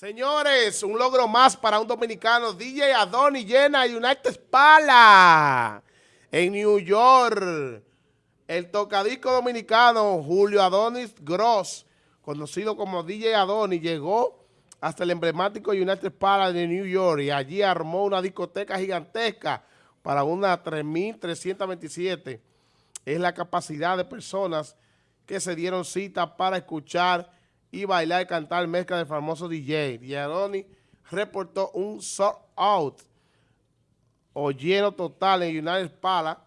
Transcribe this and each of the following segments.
Señores, un logro más para un dominicano. DJ Adoni llena United Pala en New York. El tocadisco dominicano Julio Adonis Gross, conocido como DJ Adoni, llegó hasta el emblemático United Pala de New York y allí armó una discoteca gigantesca para una 3.327. Es la capacidad de personas que se dieron cita para escuchar y bailar y cantar mezcla del famoso DJ. Diaroni reportó un sold out o lleno total en United Pala,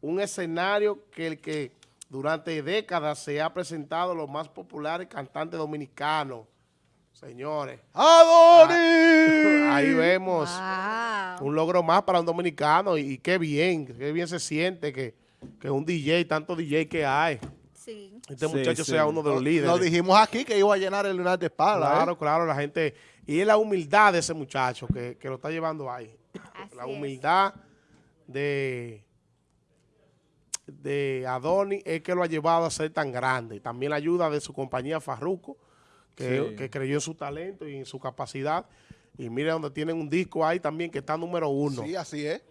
un escenario que el que durante décadas se ha presentado los más populares cantantes dominicanos. Señores. ¡Adoni! Ahí vemos un logro más para un dominicano y, qué bien, qué bien se siente que, que un DJ, tanto DJ que hay. Este muchacho sea uno de los líderes. Lo dijimos aquí que iba a llenar el lunar de espalda. ¿eh? Claro, claro, la gente. Y es la humildad de ese muchacho que, lo está llevando ahí. la humildad de, de Adoni es que lo ha llevado a ser tan grande. También la ayuda de su compañía Farruco, que, creyó en su talento y en su capacidad. Y mire donde tienen un disco ahí también que está número uno. Sí, así es.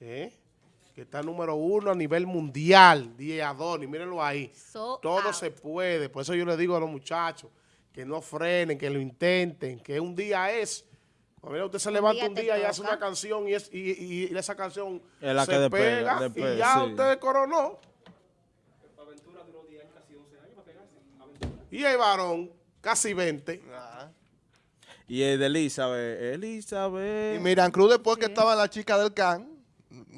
¿Eh? Que está número uno a nivel mundial, DJ Adoni, mírenlo ahí. Todo se puede, por eso yo le digo a los muchachos que no frenen, que lo intenten, que un día es... Mira, usted se levanta un día, y hace una canción y, es, y, esa canción se pega y ya usted coronó. Y el varón, casi 20. Y el de Elizabeth, Elizabeth. Y Miran Cruz después que estaba la chica del can,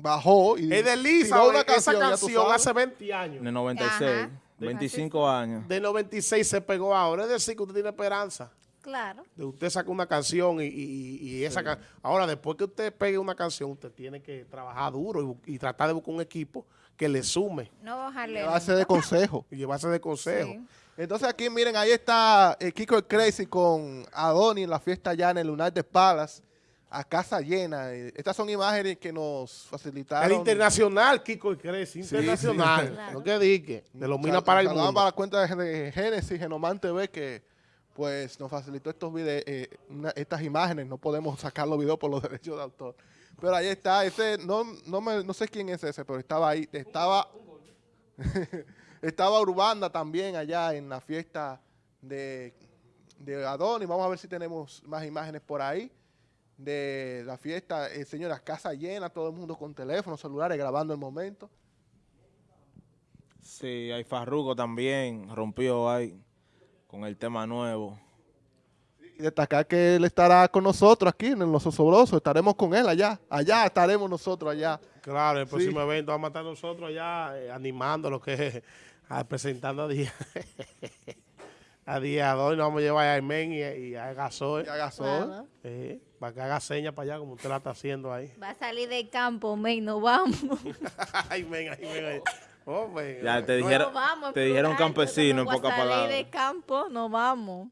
bajó y es de Lisa, una canción, esa canción hace 20 años. De 96, 25 años. De 96 se pegó ahora, es decir que usted tiene esperanza. Claro. De usted saca una canción y, y, esa Ahora, después que usted pegue una canción, usted tiene que trabajar duro y, tratar de buscar un equipo que le sume. No bajarle. Llevarse de consejo. Y llevarse de consejo. Entonces aquí, miren, ahí está eh, Kiko Crazy con Adoni en la fiesta allá en el Lunar de Palace a casa llena. Estas son imágenes que nos facilitaron. El internacional, Kiko Crece, internacional. No que dique, de los minas para el mundo. para la cuenta de Génesis, Genoman TV, que pues nos facilitó estos videos, eh, estas imágenes. No podemos sacar los videos por los derechos de autor. Pero ahí está, ese, no, no, me, no sé quién es ese, pero estaba ahí, estaba, estaba Urbanda también allá en la fiesta de, de Adoni. Vamos a ver si tenemos más imágenes por ahí de la fiesta, eh, señora, casa llena, todo el mundo con teléfonos, celulares, grabando el momento. Sí, hay Farruko también, rompió ahí con el tema nuevo. Y destacar que él estará con nosotros aquí en Los Osobrosos, estaremos con él allá, allá estaremos nosotros allá. Claro, el próximo evento vamos a estar nosotros allá eh, animando lo que es, presentando a día. a día dos nos vamos a llevar a Aymen y, y, a Gasol. Y a Gasol. para que haga señas para allá como usted la está haciendo ahí. Va a salir del campo, men, nos vamos. ay, men, ay, men. Oh, ya te dijeron, te dijeron campesino en pocas palabras. salir del campo, nos vamos.